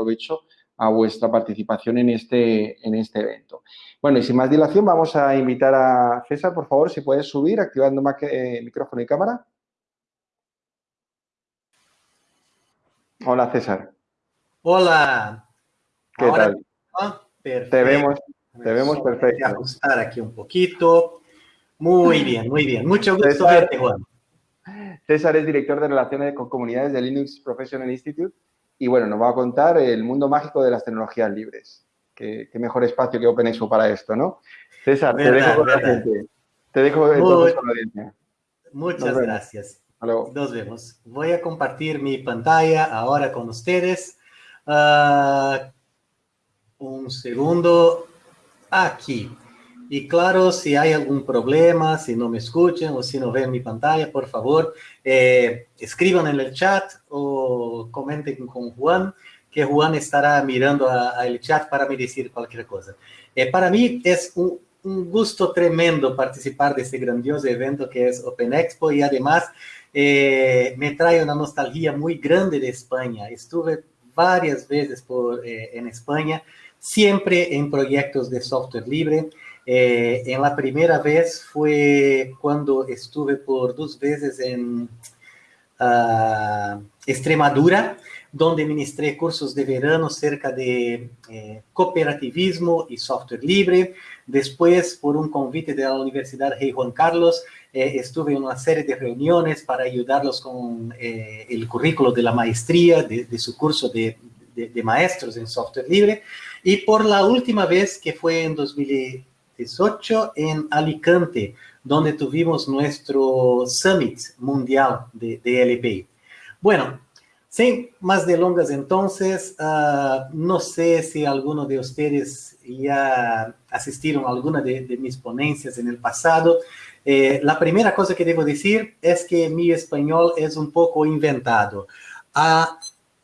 provecho a vuestra participación en este, en este evento. Bueno, y sin más dilación, vamos a invitar a César, por favor, si puedes subir activando eh, micrófono y cámara. Hola, César. Hola. ¿Qué tal? Te vemos, te vemos perfecto. Voy a ajustar aquí un poquito. Muy bien, muy bien. Mucho gusto verte, Juan. César es director de Relaciones con Comunidades de Linux Professional Institute y bueno, nos va a contar el mundo mágico de las tecnologías libres. Qué, mejor espacio que OpenExpo para esto, ¿no? César, te dejo con la gente. Te dejo entonces con la audiencia. Muchas gracias. Nos vemos. Voy a compartir mi pantalla ahora con ustedes. Ah, un segundo. Aquí. Y claro, si hay algún problema, si no me escuchan o si no ven mi pantalla, por favor, eh, escriban en el chat o comenten con Juan, que Juan estará mirando el chat para me decir cualquier cosa. Eh, para mí es un, gusto tremendo participar de este grandioso evento que es Open Expo y además eh, me trae una nostalgia muy grande de España. Estuve varias veces por, en España, siempre en proyectos de software libre. Eh, en la primera vez fue cuando estuve por dos veces en uh, Extremadura, donde ministré cursos de verano cerca de eh, cooperativismo y software libre. Después, por un convite de la Universidad Rey Juan Carlos, eh, estuve en una serie de reuniones para ayudarlos con eh, el currículo de la maestría, de, de su curso de, de, de, maestros en software libre. Y por la última vez, que fue en 2000, 18 en Alicante, donde tuvimos nuestro Summit Mundial de, de LPI. Bueno, sin más de longas entonces, uh, no sé si alguno de ustedes ya asistieron a alguna de, de mis ponencias en el pasado. Eh, la primera cosa que debo decir es que mi español es un poco inventado. Uh,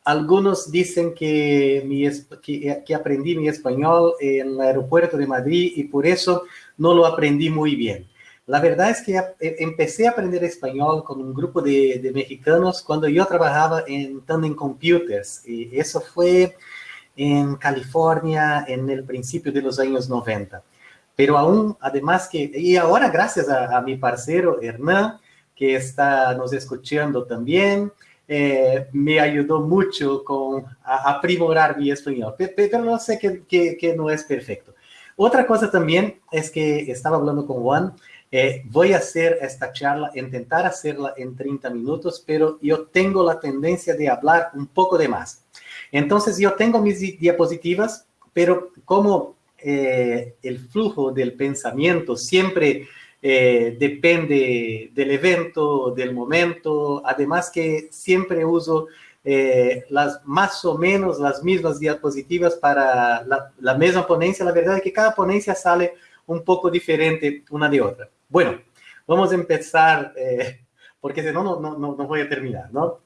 algunos dicen que, mi, que, que, aprendí mi español en el aeropuerto de Madrid y por eso no lo aprendí muy bien. La verdad es que e, empecé a aprender español con un grupo de, de mexicanos cuando yo trabajaba en Tandem Computers. Y eso fue en California en el principio de los años 90. Pero aún, además que, y ahora gracias a, a mi parcero Hernán, que está nos escuchando también, eh, me ayudó mucho con aprimorar mi español, pero no sé que, que, que, no es perfecto. Otra cosa también es que estaba hablando con Juan, eh, voy a hacer esta charla, intentar hacerla en 30 minutos, pero yo tengo la tendencia de hablar un poco de más. Entonces yo tengo mis diapositivas, pero como eh, el flujo del pensamiento siempre eh, depende del evento, del momento, además que siempre uso eh, las más o menos las mismas diapositivas para la, la, misma ponencia. La verdad es que cada ponencia sale un poco diferente una de otra. Bueno, vamos a empezar, eh, porque si no, no, no, no voy a terminar, ¿no?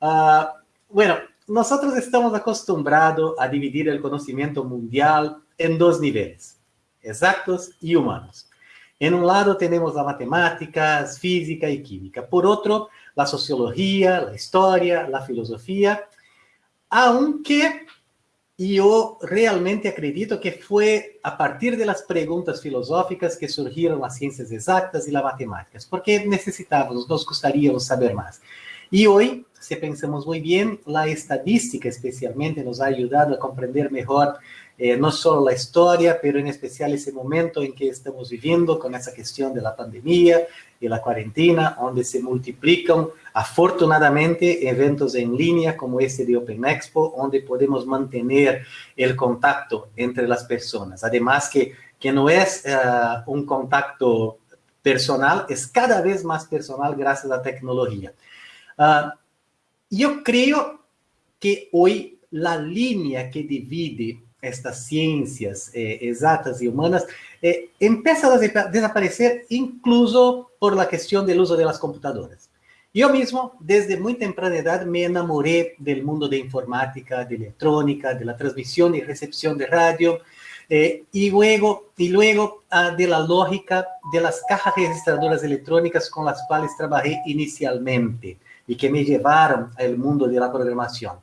Uh, bueno, nosotros estamos acostumbrados a dividir el conocimiento mundial en dos niveles, exactos y humanos. En un lado tenemos la matemática, física y química. Por otro, la sociología, la historia, la filosofía. Aunque yo realmente acredito que fue a partir de las preguntas filosóficas que surgieron las ciencias exactas y las matemáticas, porque necesitábamos, nos gustaría saber más. Y hoy, si pensamos muy bien, la estadística especialmente nos ha ayudado a comprender mejor eh, no solo la historia, pero en especial ese momento en que estamos viviendo con esa cuestión de la pandemia y la cuarentena, donde se multiplican afortunadamente eventos en línea como este de Open Expo, donde podemos mantener el contacto entre las personas. Además que, que no es uh, un contacto personal, es cada vez más personal gracias a la tecnología. Uh, yo creo que hoy la línea que divide estas ciencias eh, exactas y humanas, eh, empiezan a desaparecer incluso por la cuestión del uso de las computadoras. Yo mismo, desde muy temprana edad, me enamoré del mundo de informática, de electrónica, de la transmisión y recepción de radio, eh, y luego, y luego ah, de la lógica de las cajas registradoras electrónicas con las cuales trabajé inicialmente y que me llevaron al mundo de la programación.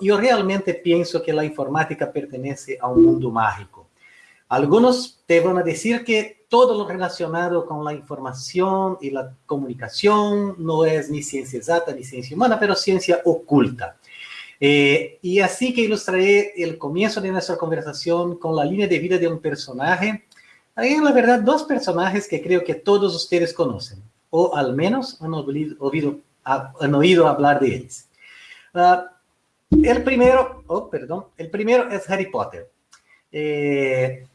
Yo realmente pienso que la informática pertenece a un mundo mágico. Algunos te van a decir que todo lo relacionado con la información y la comunicación no es ni ciencia exacta ni ciencia humana, pero ciencia oculta. Eh, y así que ilustraré el comienzo de nuestra conversación con la línea de vida de un personaje. Hay la verdad dos personajes que creo que todos ustedes conocen, o al menos han, oído, han oído hablar de ellos. Ah, el primero, oh, perdón, el primero es Harry Potter. Eh,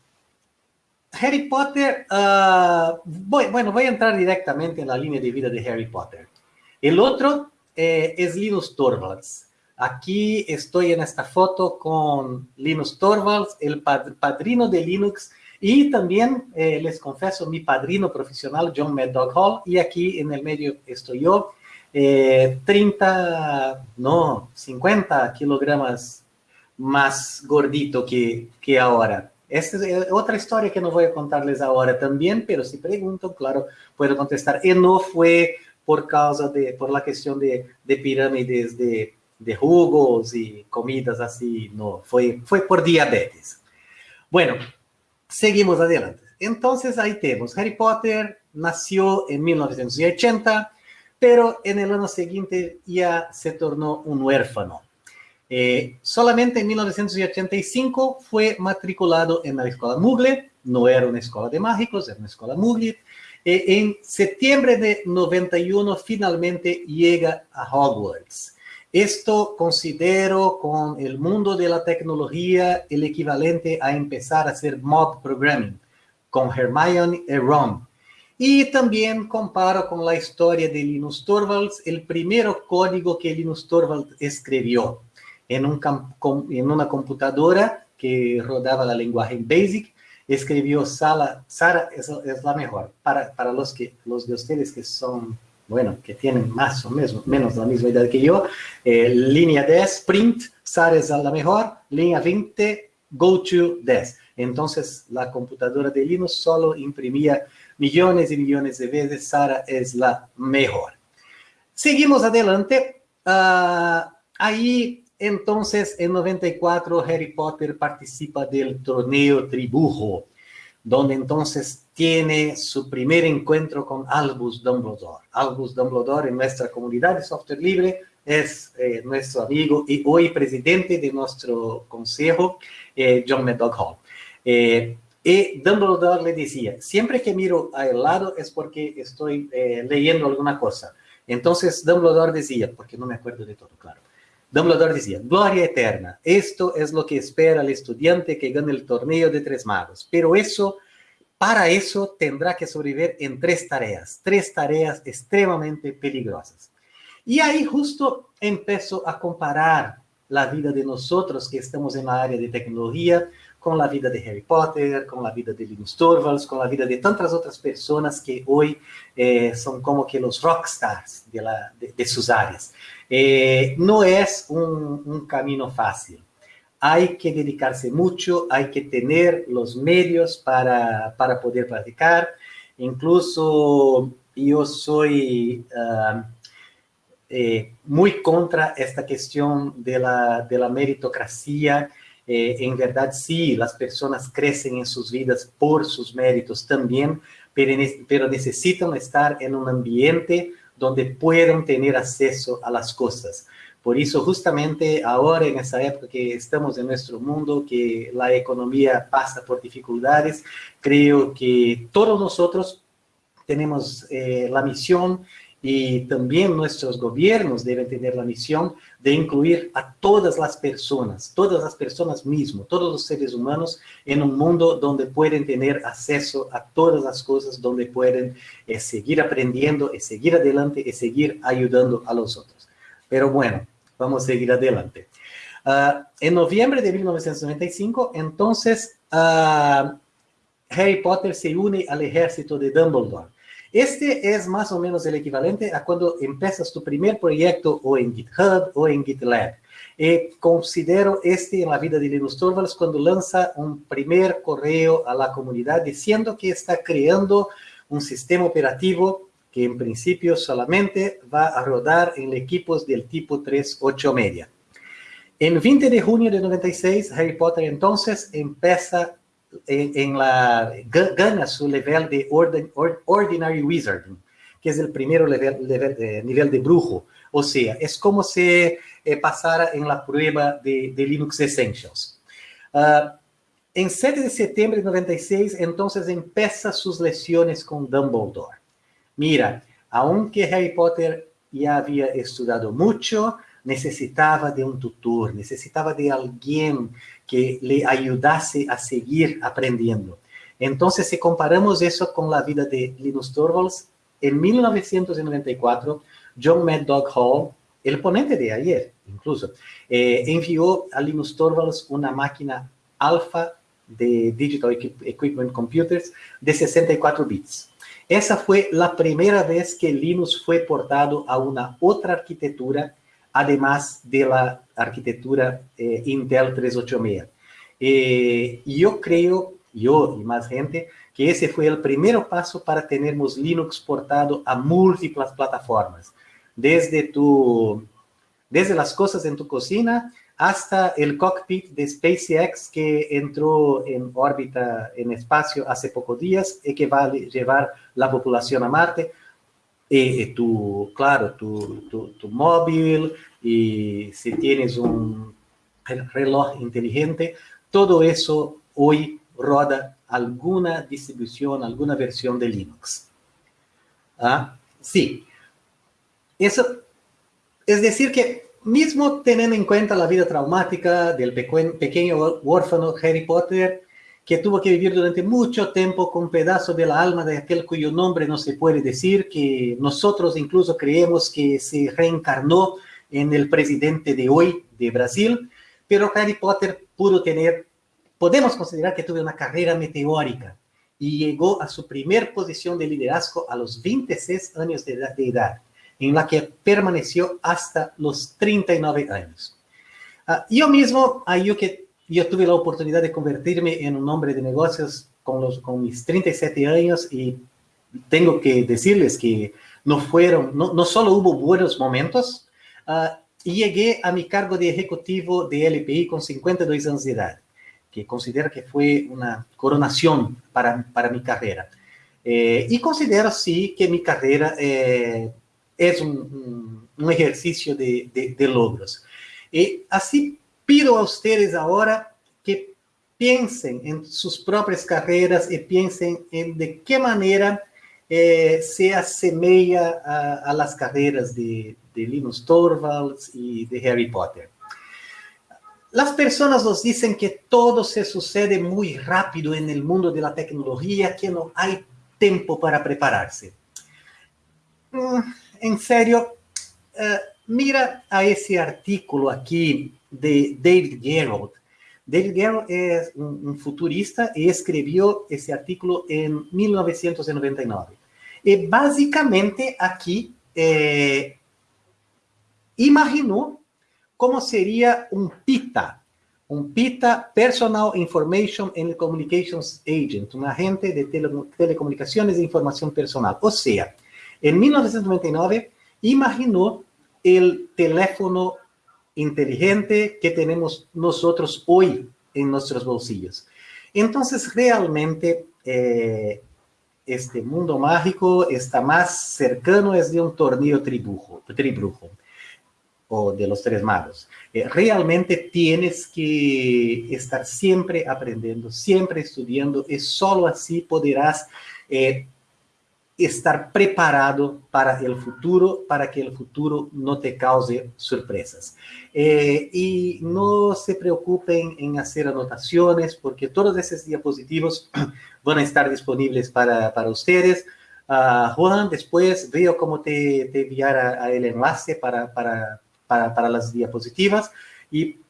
Harry Potter, uh, voy, bueno, voy a entrar directamente en la línea de vida de Harry Potter. El otro eh, es Linus Torvalds. Aquí estoy en esta foto con Linus Torvalds, el padrino de Linux, y también, eh, les confieso, mi padrino profesional, John Mad Hall, y aquí en el medio estoy yo, 30, eh, no, 50 kilogramos más gordito que, que ahora. Esta es eh, otra historia que no voy a contarles ahora también, pero si preguntan, claro, puedo contestar. Y no fue por causa de, por la cuestión de, de pirámides de, de, jugos y comidas así, no, fue, fue por diabetes. Bueno, seguimos adelante. Entonces ahí tenemos, Harry Potter nació en 1980, pero en el año siguiente ya se tornó un huérfano. Eh, solamente en 1985 fue matriculado en la escuela Mugle, no era una escuela de mágicos, era una escuela Mugle. Eh, en septiembre de 91 finalmente llega a Hogwarts. Esto considero con el mundo de la tecnología el equivalente a empezar a hacer mob programming con Hermione y Ron. Y también comparo con la historia de Linus Torvalds, el primer código que Linus Torvalds escribió en, un, en una computadora que rodaba la lenguaje BASIC, escribió Sara, Sara es, es, la mejor. Para, para los, que, los de ustedes que son, bueno, que tienen más o menos, menos la misma edad que yo, eh, línea 10, print, Sara es la mejor, línea 20, go to 10. Entonces, la computadora de Linux solo imprimía millones y millones de veces, Sara es la mejor. Seguimos adelante. Uh, ahí entonces, en 94, Harry Potter participa del torneo Tribujo, donde entonces tiene su primer encuentro con Albus Dumbledore. Albus Dumbledore en nuestra comunidad de software libre es eh, nuestro amigo y hoy presidente de nuestro consejo, eh, John Medog Hall. Y Dumbledore le decía, siempre que miro al lado es porque estoy leyendo alguna cosa. Entonces Dumbledore decía, porque no me acuerdo de todo, claro. Dumbledore decía, gloria eterna, esto es lo que espera el estudiante que gane el torneo de tres magos, pero eso, para eso tendrá que sobrevivir en tres tareas, tres tareas extremadamente peligrosas. Y ahí justo empezó a comparar la vida de nosotros que estamos en la área de tecnología con la vida de Harry Potter, con la vida de Linus Torvalds, con la vida de tantas otras personas que hoy eh, son como que los rockstars de, la, de sus áreas. Eh, no es un, camino fácil. Hay que dedicarse mucho, hay que tener los medios para, poder practicar. Incluso yo soy ah, eh, muy contra esta cuestión de de la meritocracia. Eh, en verdad, sí, las personas crecen en sus vidas por sus méritos también, pero, pero necesitan estar en un ambiente donde puedan tener acceso a las cosas. Por eso justamente ahora, en esa época que estamos en nuestro mundo, que la economía pasa por dificultades, creo que todos nosotros tenemos eh, la misión y también nuestros gobiernos deben tener la misión de incluir a todas las personas, todas las personas mismo, todos los seres humanos en un mundo donde pueden tener acceso a todas las cosas, donde pueden eh, seguir aprendiendo y seguir adelante y seguir ayudando a los otros. Pero bueno, vamos a seguir adelante. Uh, en noviembre de 1995, entonces, uh, Harry Potter se une al ejército de Dumbledore. Este es más o menos el equivalente a cuando empiezas tu primer proyecto o en GitHub o en GitLab. Eh, considero este en la vida de Linus Torvalds cuando lanza un primer correo a la comunidad diciendo que está creando un sistema operativo que en principio solamente va a rodar en equipos del tipo 3.8 media. En 20 de junio de 96, Harry Potter entonces empieza en, la, gana su nivel de Ordinary Wizarding, que es el primer nivel, de brujo. O sea, es como si eh, pasara en la prueba de, Linux Essentials. Ah, en 7 de septiembre de 96, entonces empieza sus lecciones con Dumbledore. Mira, aunque Harry Potter ya había estudiado mucho, necesitaba de un tutor, necesitaba de alguien que le ayudase a seguir aprendiendo. Entonces, si comparamos eso con la vida de Linus Torvalds, en 1994, John Mad Hall, el ponente de ayer incluso, eh, envió a Linus Torvalds una máquina alfa de Digital Equipment Computers de 64 bits. Esa fue la primera vez que Linux fue portado a una otra arquitectura además de la arquitectura eh, Intel 386. Eh, yo creo, yo y más gente, que ese fue el primer paso para tenermos Linux portado a múltiples plataformas, desde, tu, desde las cosas en tu cocina hasta el cockpit de SpaceX que entró en órbita en espacio hace pocos días y que va a llevar la población a Marte eh, tu, claro, tu, tu, móvil y si tienes un reloj inteligente, todo eso hoy roda alguna distribución, alguna versión de Linux. ¿Ah? Sí. Eso, es decir que mismo teniendo en cuenta la vida traumática del pequeño huérfano Harry Potter, que tuvo que vivir durante mucho tiempo con pedazos de la alma de aquel cuyo nombre no se puede decir, que nosotros incluso creemos que se reencarnó en el presidente de hoy de Brasil, pero Harry Potter pudo tener, podemos considerar que tuvo una carrera meteórica y llegó a su primer posición de liderazgo a los 26 años de edad, en la que permaneció hasta los 39 años. Uh, yo mismo, yo que yo tuve la oportunidad de convertirme en un hombre de negocios con, los, con mis 37 años y tengo que decirles que no fueron, no, no solo hubo buenos momentos, uh, y llegué a mi cargo de ejecutivo de LPI con 52 años de edad, que considero que fue una coronación para, para mi carrera. Eh, y considero sí que mi carrera eh, es un, un, ejercicio de, de, de logros. Y así pido a ustedes ahora que piensen en sus propias carreras y piensen en de qué manera eh, se asemeja a, las carreras de, de Linus Torvalds y de Harry Potter. Las personas nos dicen que todo se sucede muy rápido en el mundo de la tecnología, que no hay tiempo para prepararse. Mm, en serio, eh, mira a ese artículo aquí de David Gerald. David Gerald es un, futurista y escribió ese artículo en 1999. Y básicamente aquí eh, imaginó cómo sería un PITA, un PITA, Personal Information and Communications Agent, un agente de telecomunicaciones e información personal. O sea, en 1999 imaginó el teléfono inteligente que tenemos nosotros hoy en nuestros bolsillos. Entonces, realmente, eh, este mundo mágico está más cercano es de un torneo tribujo, tribrujo o de los tres magos. Eh, realmente tienes que estar siempre aprendiendo, siempre estudiando y solo así podrás eh, estar preparado para el futuro, para que el futuro no te cause sorpresas. Eh, y no se preocupen en hacer anotaciones, porque todos esos diapositivos van a estar disponibles para, para ustedes. Uh, Juan, después veo cómo te, te enviar el enlace para, para, para, para, las diapositivas. Y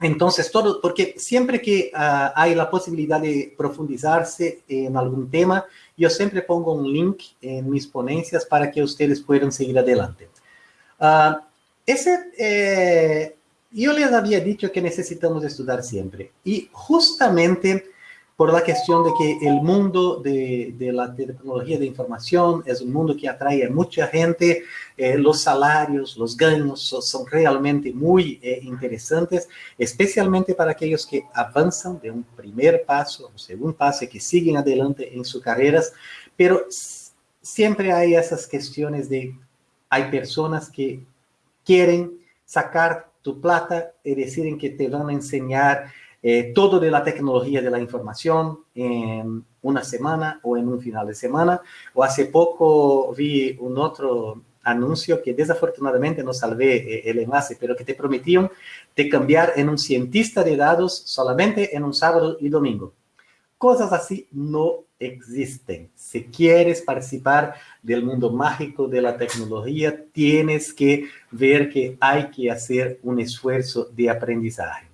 entonces, todo, porque siempre que uh, hay la posibilidad de profundizarse en algún tema, yo siempre pongo un link en mis ponencias para que ustedes puedan seguir adelante. Uh, ese, eh, yo les había dicho que necesitamos estudiar siempre. Y justamente por la cuestión de que el mundo de, la tecnología de información es un mundo que atrae a mucha gente, eh, los salarios, los ganos son, realmente muy eh, interesantes, especialmente para aquellos que avanzan de un primer paso, un segundo paso, y que siguen adelante en sus carreras, pero siempre hay esas cuestiones de, hay personas que quieren sacar tu plata y deciden que te van a enseñar eh, todo de la tecnología de la información en una semana o en un final de semana. O hace poco vi un otro anuncio que desafortunadamente no salvé eh, el enlace, pero que te prometían de cambiar en un cientista de datos solamente en un sábado y domingo. Cosas así no existen. Si quieres participar del mundo mágico de la tecnología, tienes que ver que hay que hacer un esfuerzo de aprendizaje.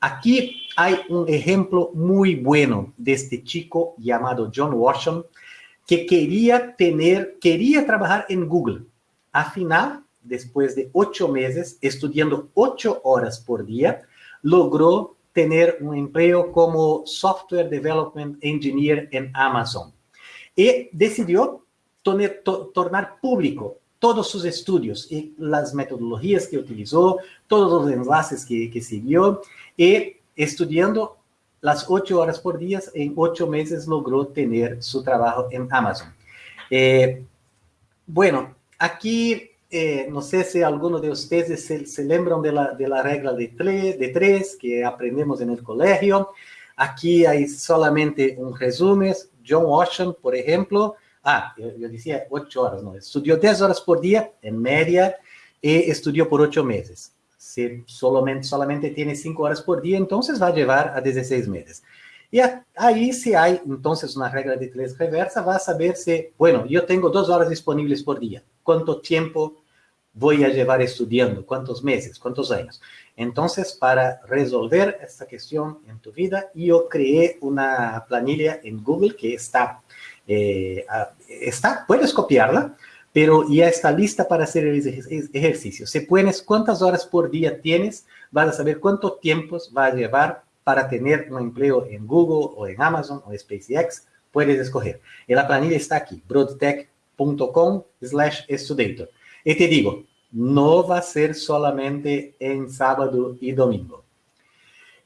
Aquí hay un ejemplo muy bueno de este chico llamado John Washington que quería tener, quería trabajar en Google. Al final, después de ocho meses, estudiando ocho horas por día, logró tener un empleo como Software Development Engineer en Amazon. Y decidió tornar público todos sus estudios y las metodologías que utilizó, todos los enlaces que, que siguió y estudiando las ocho horas por día, en ocho meses logró tener su trabajo en Amazon. Eh, bueno, aquí eh, no sé si alguno de ustedes se, se lembran de la, de la regla de tres, de tres que aprendemos en el colegio. Aquí hay solamente un resumen. John Washington, por ejemplo, ah, yo, decía ocho horas, no, estudió diez horas por día en media y estudió por ocho meses si solamente, solamente tiene 5 horas por día, entonces va a llevar a 16 meses. Y ahí si hay entonces una regla de tres reversa, va a saber si, bueno, yo tengo dos horas disponibles por día. ¿Cuánto tiempo voy a llevar estudiando? ¿Cuántos meses? ¿Cuántos años? Entonces, para resolver esta cuestión en tu vida, yo creé una planilla en Google que está, eh, está puedes copiarla, pero ya está lista para hacer el ejercicio. Si pones cuántas horas por día tienes, vas a saber cuánto tiempo va a llevar para tener un empleo en Google o en Amazon o SpaceX. Puedes escoger. Y la planilla está aquí, broadtech.com slash estudator. Y te digo, no va a ser solamente en sábado y domingo.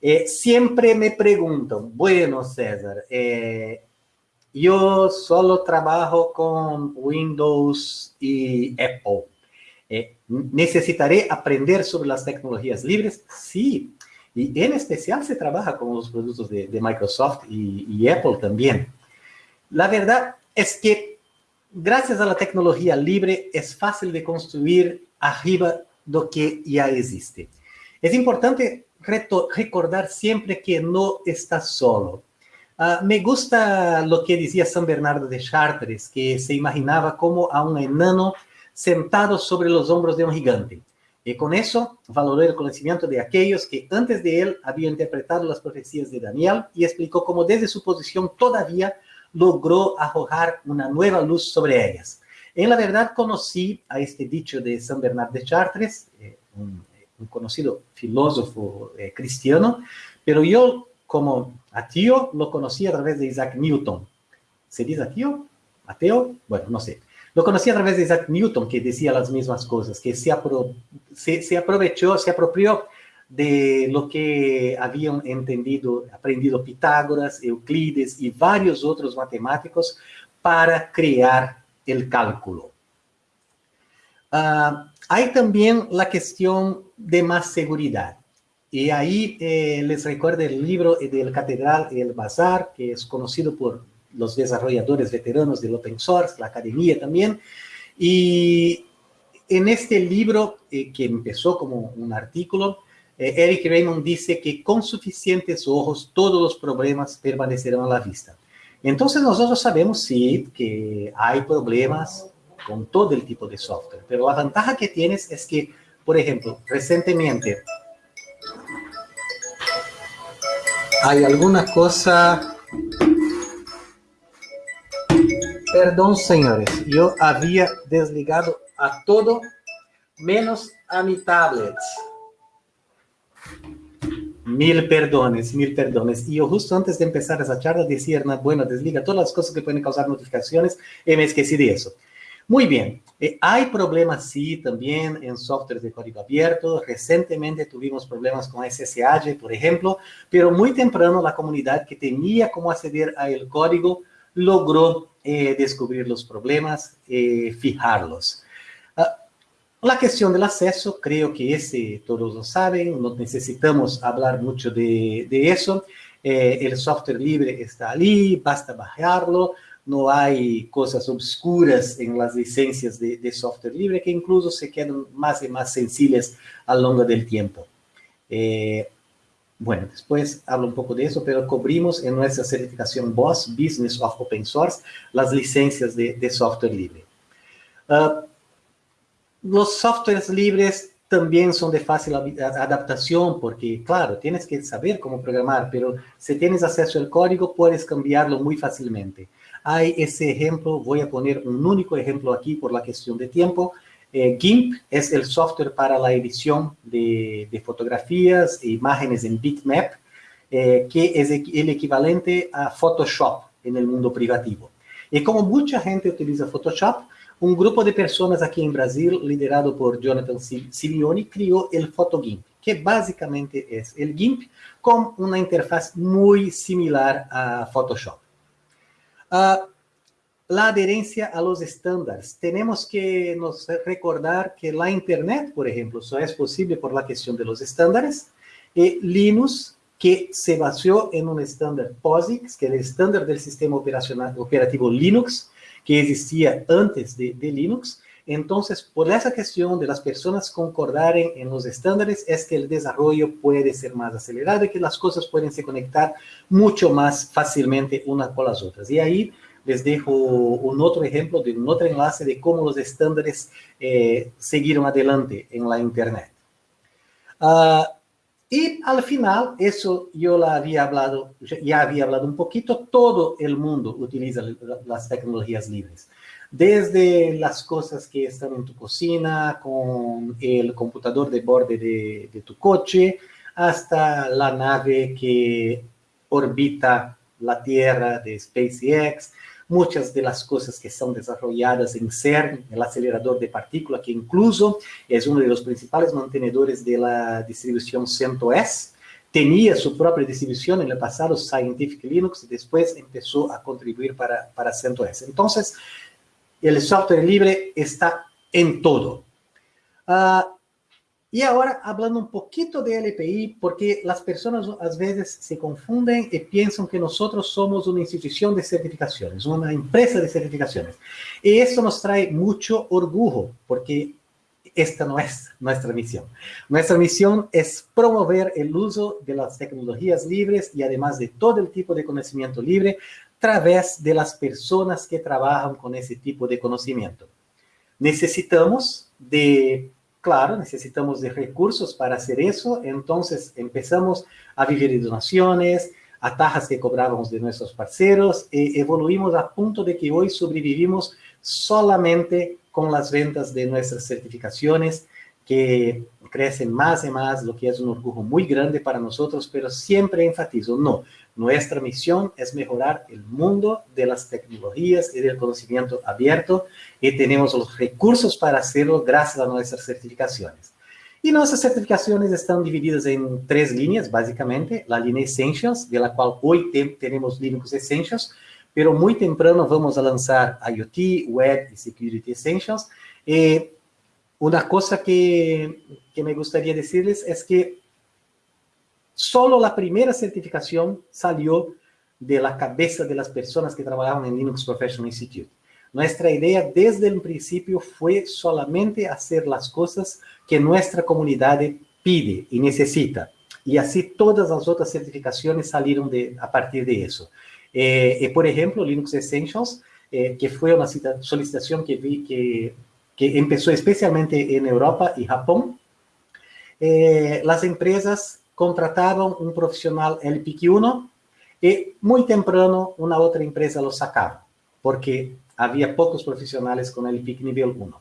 Eh, siempre me preguntan, bueno, César, eh, yo solo trabajo con Windows y Apple. Eh, ¿Necesitaré aprender sobre las tecnologías libres? Sí. Y en especial se trabaja con los productos de, Microsoft y, y, Apple también. La verdad es que gracias a la tecnología libre es fácil de construir arriba de lo que ya existe. Es importante recordar siempre que no estás solo Ah, me gusta lo que decía San Bernardo de Chartres, que se imaginaba como a un enano sentado sobre los hombros de un gigante. Y con eso valoró el conocimiento de aquellos que antes de él habían interpretado las profecías de Daniel y explicó cómo desde su posición todavía logró arrojar una nueva luz sobre ellas. En la verdad conocí a este dicho de San Bernardo de Chartres, eh, un, conocido filósofo eh, cristiano, pero yo como ateo lo conocí a través de Isaac Newton. ¿Se dice ateo? ¿Ateo? Bueno, no sé. Lo conocí a través de Isaac Newton, que decía las mismas cosas, que se, aprovechó, se apropió de lo que habían entendido, aprendido Pitágoras, Euclides y varios otros matemáticos para crear el cálculo. Ah, hay también la cuestión de más seguridad. Y ahí eh, les recuerdo el libro del Catedral el Bazar, que es conocido por los desarrolladores veteranos del open source, la academia también. Y en este libro, eh, que empezó como un artículo, eh, Eric Raymond dice que con suficientes ojos todos los problemas permanecerán a la vista. Entonces nosotros sabemos, sí, que hay problemas con todo el tipo de software, pero la ventaja que tienes es que, por ejemplo, recientemente hay alguna cosa... Perdón, señores, yo había desligado a todo menos a mi tablet. Mil perdones, mil perdones. Y yo justo antes de empezar esa charla decía, bueno, desliga todas las cosas que pueden causar notificaciones y me esquecí de eso. Muy bien, eh, hay problemas sí también en software de código abierto. Recientemente tuvimos problemas con SSH, por ejemplo, pero muy temprano la comunidad que tenía cómo acceder al código logró eh, descubrir los problemas, eh, fijarlos. Ah, la cuestión del acceso, creo que ese todos lo saben, no necesitamos hablar mucho de, de eso. el software libre está allí, basta bajarlo no hay cosas obscuras en las licencias de, software libre que incluso se quedan más y más sencillas a lo largo del tiempo. Eh, bueno, después hablo un poco de eso, pero cubrimos en nuestra certificación BOSS, Business of Open Source, las licencias de, software libre. Ah, los softwares libres también son de fácil adaptación porque, claro, tienes que saber cómo programar, pero si tienes acceso al código, puedes cambiarlo muy fácilmente. Hay ese ejemplo, voy a poner un único ejemplo aquí por la cuestión de tiempo. Eh, GIMP es el software para la edición de, fotografías e imágenes en bitmap, eh, que es el equivalente a Photoshop en el mundo privativo. Y como mucha gente utiliza Photoshop, un grupo de personas aquí en Brasil, liderado por Jonathan Simeoni, creó el PhotoGIMP, que básicamente es el GIMP con una interfaz muy similar a Photoshop. Uh, la adherencia a los estándares. Tenemos que nos recordar que la Internet, por ejemplo, solo es posible por la cuestión de los estándares. Y Linux, que se basó en un estándar POSIX, que es el estándar del sistema operativo Linux, que existía antes de Linux. Entonces, por esa cuestión de las personas concordaren en los estándares, es que el desarrollo puede ser más acelerado y que las cosas pueden se conectar mucho más fácilmente unas con las otras. Y ahí les dejo un otro ejemplo de un otro enlace de cómo los estándares eh, siguieron adelante en la Internet. Uh, y al final, eso yo la había hablado, ya había hablado un poquito, todo el mundo utiliza las tecnologías libres. Desde las cosas que están en tu cocina, con el computador de borde de, de tu coche, hasta la nave que orbita la Tierra de SpaceX, muchas de las cosas que son desarrolladas en CERN, el acelerador de partículas, que incluso es uno de los principales mantenedores de la distribución CentOS, tenía su propia distribución en el pasado, Scientific Linux, y después empezó a contribuir para, para CentOS. Entonces, el software libre está en todo. Uh, y ahora hablando un poquito de LPI, porque las personas a veces se confunden y piensan que nosotros somos una institución de certificaciones, una empresa de certificaciones. Y esto nos trae mucho orgullo, porque esta no es nuestra misión. Nuestra misión es promover el uso de las tecnologías libres y además de todo el tipo de conocimiento libre través de las personas que trabajan con ese tipo de conocimiento. Necesitamos de Claro, necesitamos de recursos para hacer eso, entonces empezamos a vivir de donaciones, atajas que cobrábamos de nuestros parceros, e evoluimos a punto de que hoy sobrevivimos solamente con las ventas de nuestras certificaciones, que crecen más y más, lo que es un orgullo muy grande para nosotros, pero siempre enfatizo, no, nuestra misión es mejorar el mundo de las tecnologías y del conocimiento abierto y tenemos los recursos para hacerlo gracias a nuestras certificaciones. Y nuestras certificaciones están divididas en tres líneas, básicamente. La línea Essentials, de la cual hoy tenemos Linux Essentials, pero muy temprano vamos a lanzar IoT, Web y Security Essentials. Eh, una cosa que, me gustaría decirles es que Solo la primera certificación salió de la cabeza de las personas que trabajaban en Linux Professional Institute. Nuestra idea desde el principio fue solamente hacer las cosas que nuestra comunidad pide y necesita. Y así todas las otras certificaciones salieron a partir de eso. Eh, eh, por ejemplo, Linux Essentials, eh, que fue una solicitación que vi que, que empezó especialmente en Europa y Japón. las empresas contrataban un profesional LPQ1 y muy temprano una otra empresa lo sacaba, porque había pocos profesionales con el PIC nivel 1.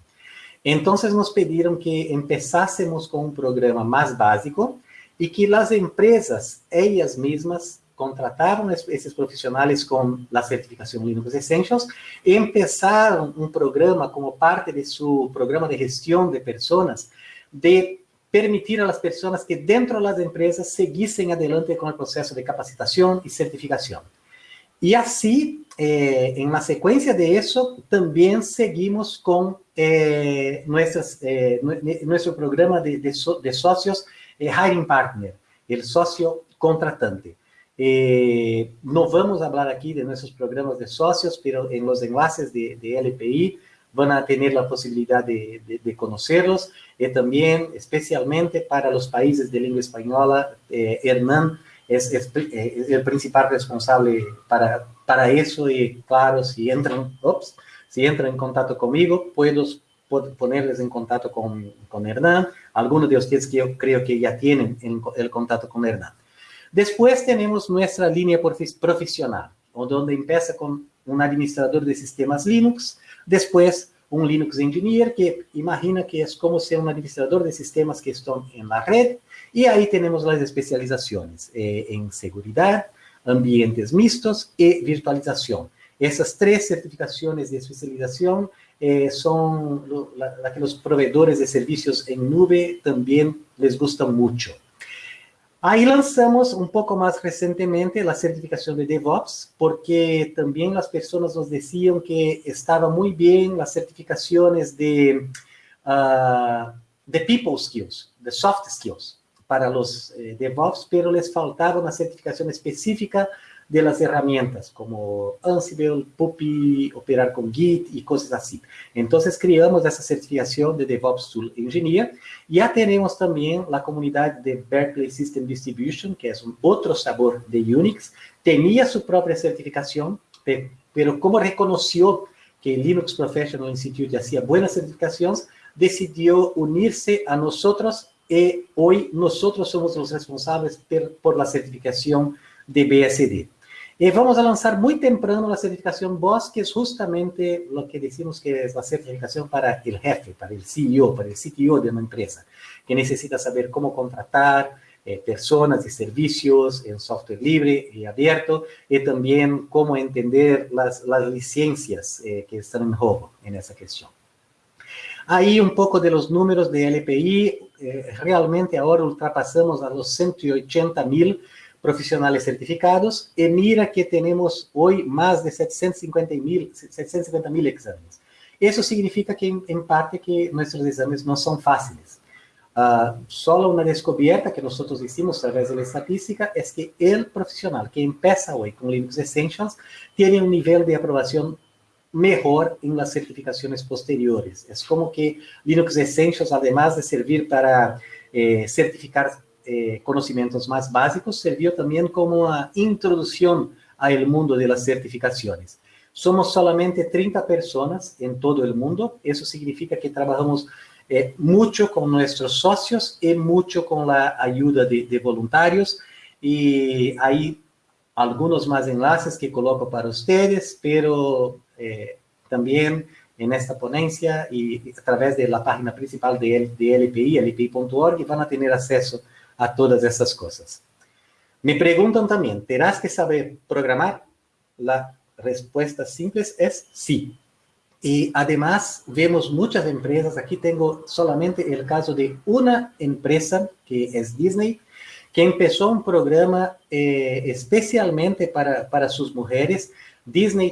Entonces nos pidieron que empezásemos con un programa más básico y que las empresas, ellas mismas, contrataron esses profissionais com a certificação Linux Essentials empezaram um programa como parte de seu programa de gestão de pessoas de permitir às pessoas que dentro das empresas seguissem adelante com o processo de capacitação e certificação. E assim, eh, em uma sequência de isso, também seguimos com eh, eh, programa de, de, de eh, Hiring Partner, o sócio contratante. Eh, no vamos a hablar aquí de nuestros programas de socios, pero en los enlaces de, de LPI van a tener la posibilidad de, conocerlos y también especialmente para los países de lengua española, eh, Hernán es, es, el principal responsable para, eso y claro, si entran, ups, si entran en contacto conmigo, puedo, ponerles en contacto con, con Hernán, algunos de ustedes que yo creo que ya tienen el contacto con Hernán. Después tenemos nuestra línea profesional, donde empieza con un administrador de sistemas Linux, después un Linux Engineer, que imagina que es como ser un administrador de sistemas que están en la red, y ahí tenemos las especializaciones eh, en seguridad, ambientes mixtos y virtualización. Esas tres certificaciones de especialización eh, son las la que los proveedores de servicios en nube también les gustan mucho. Ahí lanzamos un poco más recientemente la certificación de DevOps, porque también las personas nos decían que estaba muy bien las certificaciones de, uh, de People Skills, de Soft Skills para los eh, DevOps, pero les faltaba una certificación específica de las herramientas como Ansible, Puppy, operar con Git y cosas así. Entonces creamos esa certificación de DevOps Tool Engineer. Ya tenemos también la comunidad de Berkeley System Distribution, que es un otro sabor de Unix. Tenía su propia certificación, pero como reconoció que Linux Professional Institute hacía buenas certificaciones, decidió unirse a nosotros y hoy nosotros somos los responsables por la certificación de BSD. Y vamos a lanzar muy temprano la certificación BOSS, que es justamente lo que decimos que es la certificación para el jefe, para el CEO, para el CTO de una empresa, que necesita saber cómo contratar eh, personas y servicios en software libre y abierto, y también cómo entender las, las licencias eh, que están en juego en esa cuestión. Ahí un poco de los números de LPI, eh, realmente ahora ultrapasamos a los 180 mil profissionais certificados e mira que temos hoje mais de 750 mil 750 mil exames. Isso significa que, em parte, que nossos exames não são fáceis. Uh, só uma descoberta que nós hicimos através da estatística é que o profissional que empieza hoje com Linux Essentials tem um nível de aprovação melhor em las certificações posteriores. É como que Linux Essentials, además de servir para eh, certificar eh, conocimientos más básicos, sirvió también como una introducción al mundo de las certificaciones. Somos solamente 30 personas en todo el mundo, eso significa que trabajamos eh, mucho con nuestros socios y mucho con la ayuda de, de voluntarios y hay algunos más enlaces que coloco para ustedes, pero eh, también en esta ponencia y a través de la página principal de, de LPI, lpi.org, van a tener acceso a todas essas coisas. Me perguntam também, terás que saber programar? A resposta simples é sim. E, además, vemos muitas empresas, aqui tenho solamente o caso de uma empresa, que é Disney, que começou um programa eh, especialmente para, para suas mulheres. Disney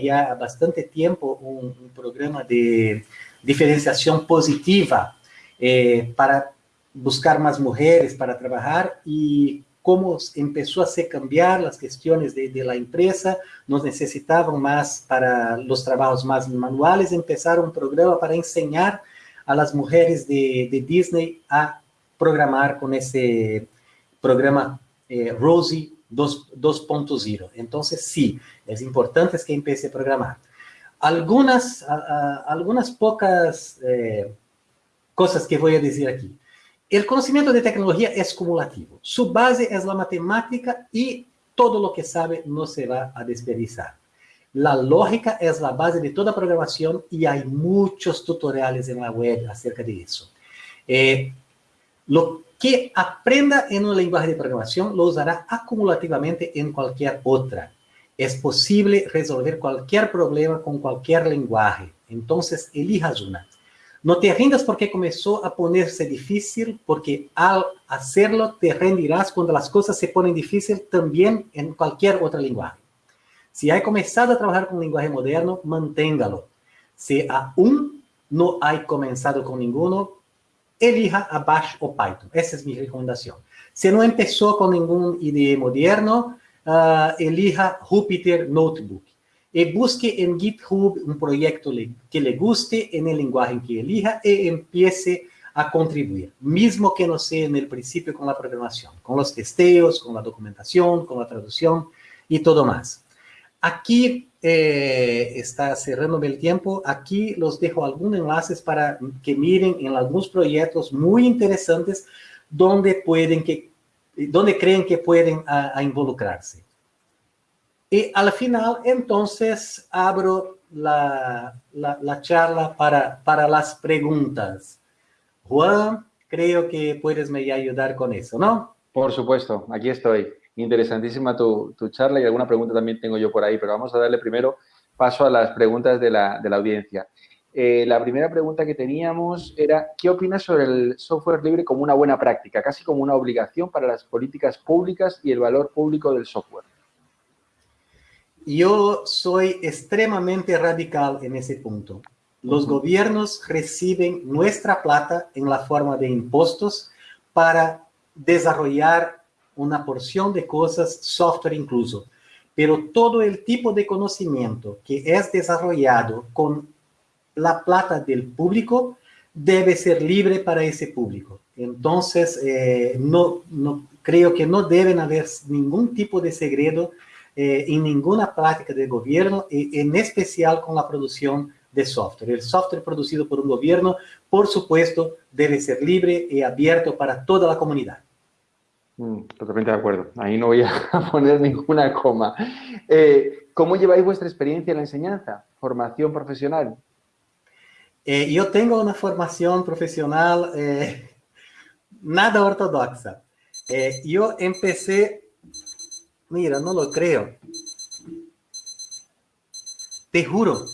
já há bastante tempo um, um programa de diferenciação positiva eh, para buscar más mujeres para trabajar y cómo empezó a cambiar las cuestiones de, de, la empresa, nos necesitaban más para los trabajos más manuales, empezaron un programa para enseñar a las mujeres de, Disney a programar con ese programa eh, Rosie 2.0. Entonces, sí, es importante que empiece a programar. Algunas, algunas pocas eh, cosas que voy a decir aquí. O conhecimento de tecnologia é cumulativo. Sua base é a matemática e todo o que sabe não se vai a desperdiçar. A lógica é a base de toda programação e há muitos tutoriais na web acerca de isso. Eh, lo, que aprenda en un lenguaje de programación lo usará acumulativamente en cualquier otra. Es posible resolver cualquier problema con cualquier lenguaje. Entonces, elijas una. No te rindas porque comenzó a ponerse difícil, porque al hacerlo te rendirás cuando las cosas se ponen difíciles también en cualquier otro lenguaje. Si hay comenzado a trabajar con lenguaje moderno, manténgalo. Si aún no hay comenzado con ninguno, elija a Bash o Python. Esa es mi recomendación. Si no empezó con ningún IDE moderno, uh, elija Jupyter Notebook y busque en GitHub un proyecto que le guste en el lenguaje en que elija y empiece a contribuir, mismo que no sea en el principio con la programación, con los testeos, con la documentación, con la traducción y todo más. Aquí eh, está cerrándome el tiempo. Aquí los dejo algunos enlaces para que miren en algunos proyectos muy interesantes donde pueden que, donde creen que pueden involucrarse. Y al final, entonces, abro la, la, charla para, para las preguntas. Juan, creo que puedes me ayudar con eso, ¿no? Por supuesto, aquí estoy. Interesantísima tu, tu, charla y alguna pregunta también tengo yo por ahí, pero vamos a darle primero paso a las preguntas de la, de la audiencia. Eh, la primera pregunta que teníamos era, ¿qué opinas sobre el software libre como una buena práctica, casi como una obligación para las políticas públicas y el valor público del software? Yo soy extremadamente radical en ese punto. Los gobiernos reciben nuestra plata en la forma de impuestos para desarrollar una porción de cosas, software incluso. Pero todo el tipo de conocimiento que es desarrollado con la plata del público debe ser libre para ese público. Entonces, eh, no, no, creo que no deben haber ningún tipo de segredo eh, en ninguna práctica del gobierno, y en especial con la producción de software. El software producido por un gobierno, por supuesto, debe ser libre y abierto para toda la comunidad. Mm, totalmente de acuerdo. Ahí no voy a poner ninguna coma. Eh, ¿Cómo lleváis vuestra experiencia en la enseñanza? ¿Formación profesional? Eh, yo tengo una formación profesional nada ortodoxa. yo empecé Mira, no lo creo. Te juro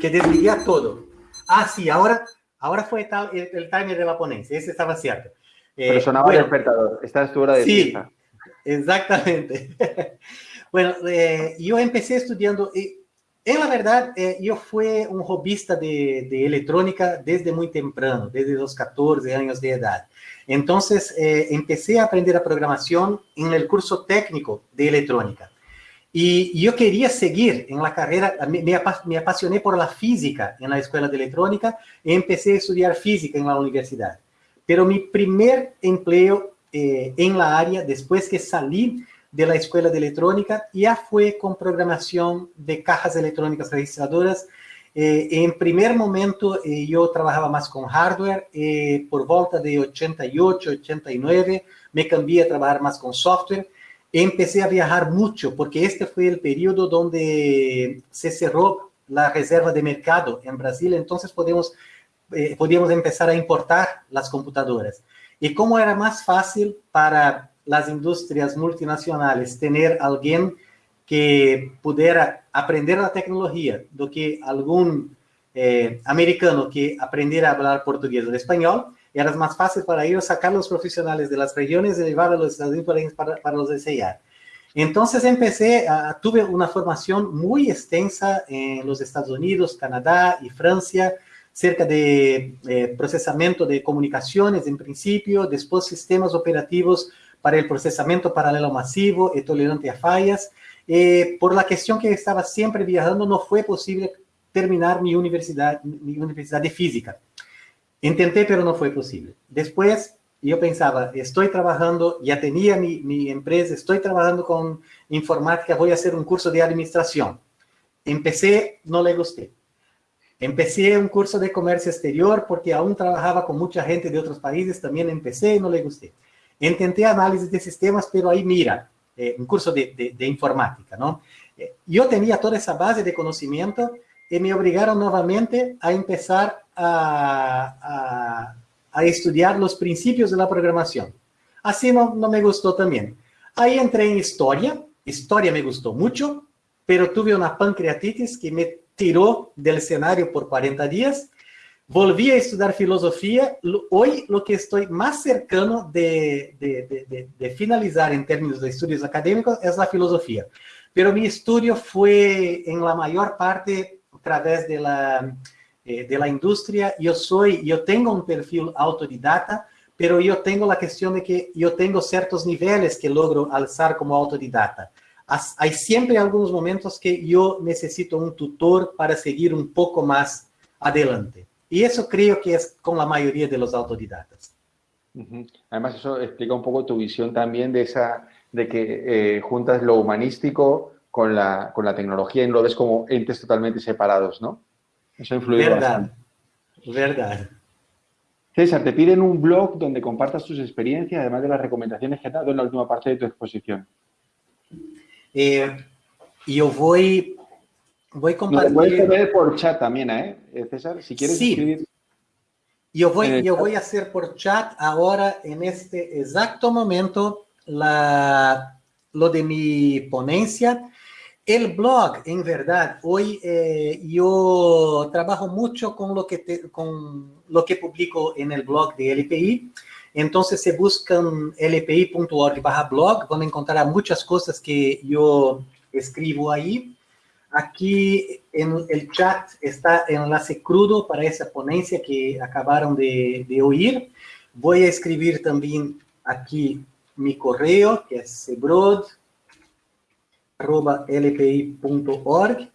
que desligué todo. Ah, sí, ahora, ahora fue tal, el, el timer de la ponencia. Ese estaba cierto. Eh, Pero sonaba el despertador. Esta es tu hora de Sí, exactamente. bueno, eh, yo empecé estudiando... Eh, en la verdad, eh, yo fui un hobbyista de, de, electrónica desde muy temprano, desde los 14 años de edad. Entonces, eh, empecé a aprender a programación en el curso técnico de electrónica. Y yo quería seguir en la carrera, me, me, apasioné por la física en la escuela de electrónica y empecé a estudiar física en la universidad. Pero mi primer empleo eh, en la área, después que salí de la escuela de electrónica, ya fue con programación de cajas electrónicas registradoras eh, en primer momento eh, yo trabajaba más con hardware, eh, por volta de 88, 89 me cambié a trabajar más con software. Empecé a viajar mucho porque este fue el periodo donde se cerró la reserva de mercado en Brasil, entonces podemos, podíamos empezar a importar las computadoras. Y como era más fácil para las industrias multinacionales tener alguien que pudiera aprender la tecnología do que algún eh, americano que aprendiera a hablar portugués o español, era más fácil para ellos sacar los profesionales de las regiones y llevar a los Estados Unidos para, para los enseñar. Entonces empecé, tuve una formación muy extensa en los Estados Unidos, Canadá y Francia, cerca de eh, procesamiento de comunicaciones en principio, después sistemas operativos para el procesamiento paralelo masivo y tolerante a fallas, eh, por la cuestión que estaba siempre viajando, no fue posible terminar mi universidad, mi universidad de física. Intenté, pero no fue posible. Después, yo pensaba, estoy trabajando, ya tenía mi, mi empresa, estoy trabajando con informática, voy a hacer un curso de administración. Empecé, no le gusté. Empecé un curso de comercio exterior porque aún trabajaba con mucha gente de otros países, también empecé y no le gusté. Intenté análisis de sistemas, pero ahí mira, eh, un curso de, de, informática, ¿no? Eh, yo tenía toda esa base de conocimiento y me obligaron nuevamente a empezar a, a, a, estudiar los principios de la programación. Así no, no me gustó también. Ahí entré en historia, historia me gustó mucho, pero tuve una pancreatitis que me tiró del escenario por 40 días. Volví a estudiar filosofía. Hoy lo que estoy más cercano de, de, de, de finalizar en términos de estudios académicos es la filosofía. Pero mi estudio fue en la mayor parte a través de la, eh, de la industria. Yo yo tengo un perfil autodidata, pero yo tengo la cuestión de que yo tengo ciertos niveles que logro alzar como autodidata. Hay siempre algunos momentos que yo necesito un tutor para seguir un poco más adelante. Y eso creo que es con la mayoría de los autodidatas. Además, eso explica un poco tu visión también de esa de que eh, juntas lo humanístico con la, con la tecnología y lo ves como entes totalmente separados, ¿no? Eso influye Verdad, verdad. César, te piden un blog donde compartas tus experiencias, además de las recomendaciones que has dado en la última parte de tu exposición. Eh, yo voy, voy a compartir... Lo puedes poner por chat también, ¿eh, César? Si quieres sí. escribir... Yo voy, yo voy a hacer por chat ahora, en este exacto momento, la, lo de mi ponencia. El blog, en verdad, hoy eh, yo trabajo mucho con lo, que con lo que publico en el blog de LPI. Entonces, se buscan lpi.org barra blog, van a encontrar muchas cosas que yo escribo ahí. Aquí en el chat está el enlace crudo para esa ponencia que acabaron de, de oír. Voy a escribir también aquí mi correo, que es cebrod.lpi.org.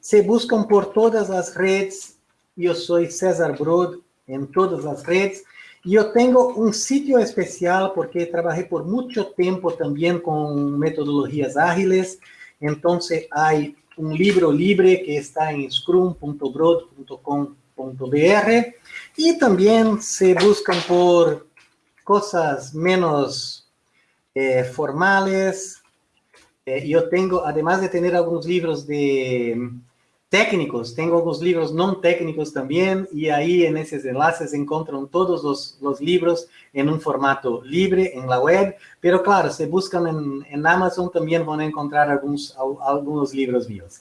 Se buscan por todas las redes. Yo soy César Brod en todas las redes. Yo tengo un sitio especial porque trabajé por mucho tiempo también con metodologías ágiles. Entonces hay un libro libre que está en scrum.broad.com.br y también se buscan por cosas menos eh, formales. Eh, yo tengo, además de tener algunos libros de técnicos, tengo algunos libros no técnicos también y ahí en esos enlaces encuentran todos los, los, libros en un formato libre en la web, pero claro, si buscan en, en Amazon también van a encontrar algunos, algunos libros míos.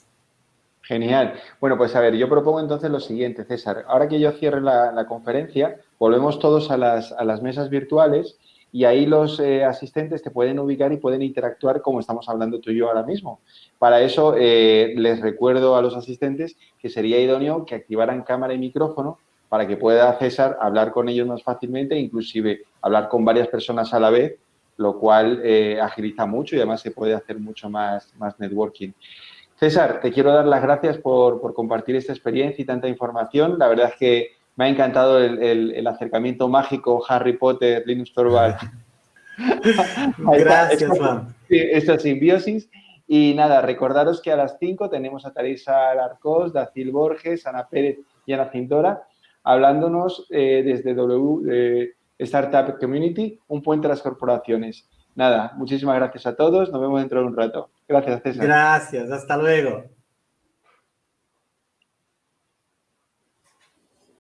Genial. Bueno, pues a ver, yo propongo entonces lo siguiente, César. Ahora que yo cierre la, la conferencia, volvemos todos a las, a las mesas virtuales y ahí los eh, asistentes te pueden ubicar y pueden interactuar como estamos hablando tú y yo ahora mismo. Para eso, eh, les recuerdo a los asistentes que sería idóneo que activaran cámara y micrófono para que pueda César hablar con ellos más fácilmente, inclusive hablar con varias personas a la vez, lo cual eh, agiliza mucho y además se puede hacer mucho más, más networking. César, te quiero dar las gracias por, por compartir esta experiencia y tanta información. La verdad es que me ha encantado el, acercamiento mágico Harry Potter, Linux Torvald. Gracias. Esta simbiosis. Y nada, recordaros que a las 5 tenemos a Teresa Larcos, Dacil Borges, Ana Pérez y Ana Cintora hablándonos eh, desde W Startup Community, un puente a las corporaciones. Nada, muchísimas gracias a todos. Nos vemos dentro de un rato. Gracias, César. Gracias, hasta luego.